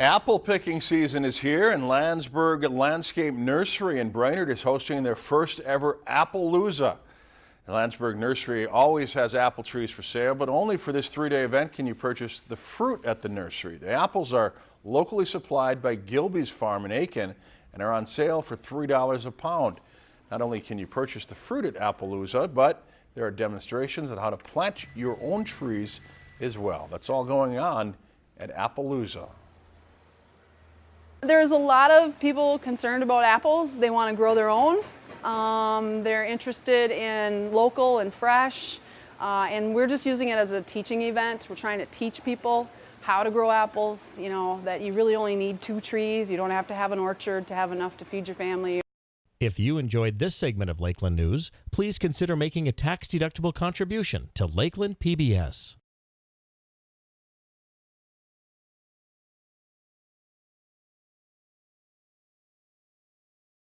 Apple picking season is here and Landsberg Landscape Nursery in Brainerd is hosting their first ever Appalooza. The Landsberg Nursery always has apple trees for sale, but only for this three-day event can you purchase the fruit at the nursery. The apples are locally supplied by Gilby's Farm in Aitkin and are on sale for $3 a pound. Not only can you purchase the fruit at Appalooza, but there are demonstrations on how to plant your own trees as well. That's all going on at Appalooza. There's a lot of people concerned about apples. They want to grow their own. Um, they're interested in local and fresh. Uh, and we're just using it as a teaching event. We're trying to teach people how to grow apples, you know, that you really only need two trees. You don't have to have an orchard to have enough to feed your family. If you enjoyed this segment of Lakeland News, please consider making a tax-deductible contribution to Lakeland PBS.